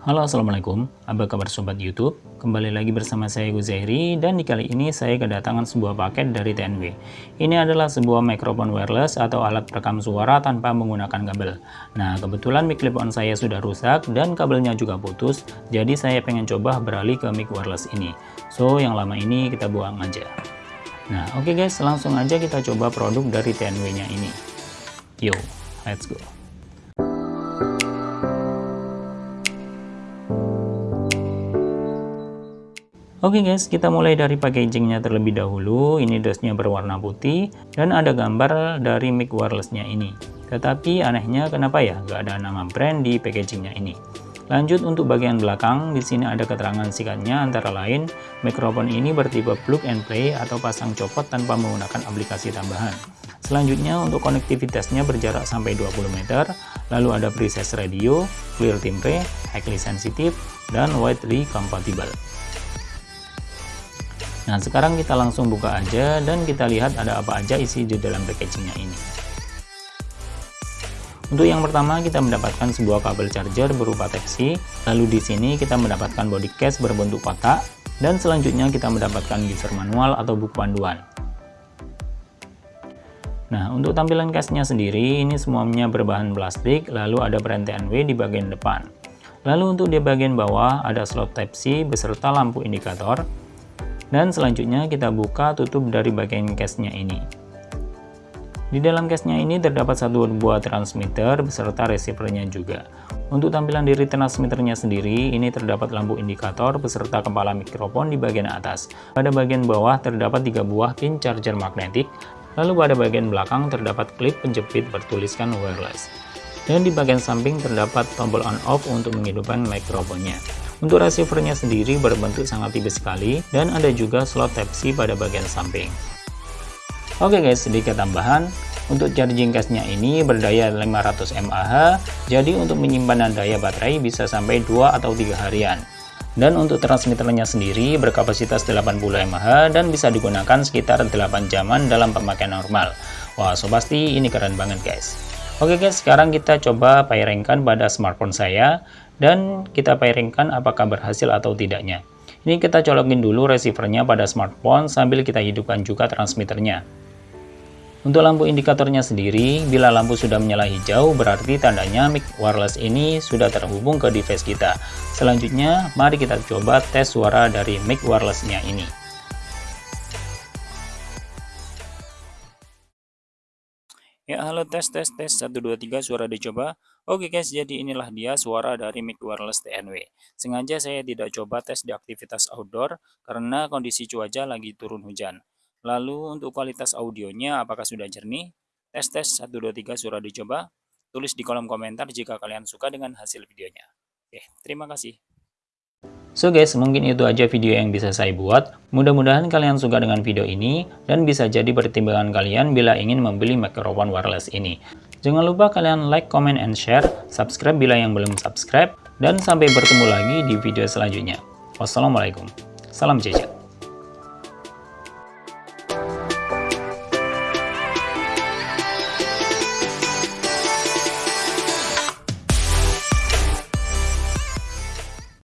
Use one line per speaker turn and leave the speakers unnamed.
Halo Assalamualaikum, apa kabar Sobat Youtube? Kembali lagi bersama saya Guzairi dan di kali ini saya kedatangan sebuah paket dari TNW. Ini adalah sebuah mikrofon wireless atau alat perekam suara tanpa menggunakan kabel. Nah kebetulan mic clip-on saya sudah rusak dan kabelnya juga putus, jadi saya pengen coba beralih ke mic wireless ini. So yang lama ini kita buang aja. Nah oke okay guys, langsung aja kita coba produk dari TNW nya ini. Yo, let's go. Oke okay guys, kita mulai dari packagingnya terlebih dahulu. Ini dosnya berwarna putih dan ada gambar dari mic wirelessnya ini. Tetapi anehnya kenapa ya nggak ada nama brand di packagingnya ini. Lanjut untuk bagian belakang, di sini ada keterangan singkatnya antara lain, mikrofon ini bertipe plug and play atau pasang copot tanpa menggunakan aplikasi tambahan. Selanjutnya untuk konektivitasnya berjarak sampai 20 meter, lalu ada preset radio, clear timbre, highly sensitive, dan widely compatible. Nah sekarang kita langsung buka aja dan kita lihat ada apa aja isi di dalam packagingnya ini. Untuk yang pertama kita mendapatkan sebuah kabel charger berupa Type-C, lalu di sini kita mendapatkan body case berbentuk kotak, dan selanjutnya kita mendapatkan user manual atau buku panduan. Nah, untuk tampilan case-nya sendiri, ini semuanya berbahan plastik, lalu ada perantian W di bagian depan. Lalu untuk di bagian bawah, ada slot Type-C beserta lampu indikator, dan selanjutnya kita buka tutup dari bagian case-nya ini. Di dalam case-nya ini terdapat satu buah transmitter beserta receiver-nya juga. Untuk tampilan diri transmitternya sendiri, ini terdapat lampu indikator beserta kepala mikrofon di bagian atas. Pada bagian bawah terdapat tiga buah pin charger magnetik, lalu pada bagian belakang terdapat klip penjepit bertuliskan wireless. Dan di bagian samping terdapat tombol on-off untuk menghidupkan mikrofonnya. Untuk receivernya sendiri berbentuk sangat tipis sekali dan ada juga slot Type-C pada bagian samping. Oke guys, sedikit tambahan. Untuk charging case-nya ini berdaya 500 mAh, jadi untuk menyimpan daya baterai bisa sampai 2 atau 3 harian. Dan untuk transmitternya sendiri berkapasitas 80 mAh dan bisa digunakan sekitar 8 jaman dalam pemakaian normal. Wah, so pasti ini keren banget guys. Oke guys, sekarang kita coba pairingkan pada smartphone saya dan kita pairingkan apakah berhasil atau tidaknya. Ini kita colokin dulu receivernya pada smartphone sambil kita hidupkan juga transmitternya. Untuk lampu indikatornya sendiri, bila lampu sudah menyala hijau berarti tandanya mic wireless ini sudah terhubung ke device kita. Selanjutnya, mari kita coba tes suara dari mic wirelessnya ini. Ya halo tes tes tes 1 2 3 suara dicoba. Oke guys, jadi inilah dia suara dari mic wireless TNW. Sengaja saya tidak coba tes di aktivitas outdoor karena kondisi cuaca lagi turun hujan. Lalu untuk kualitas audionya apakah sudah jernih? Tes tes 1 2 3 suara dicoba. Tulis di kolom komentar jika kalian suka dengan hasil videonya. Oke, terima kasih. So guys, mungkin itu aja video yang bisa saya buat. Mudah-mudahan kalian suka dengan video ini dan bisa jadi pertimbangan kalian bila ingin membeli mikrofon wireless ini. Jangan lupa kalian like, comment, and share, subscribe bila yang belum subscribe, dan sampai bertemu lagi di video selanjutnya. Wassalamualaikum. Salam jejak.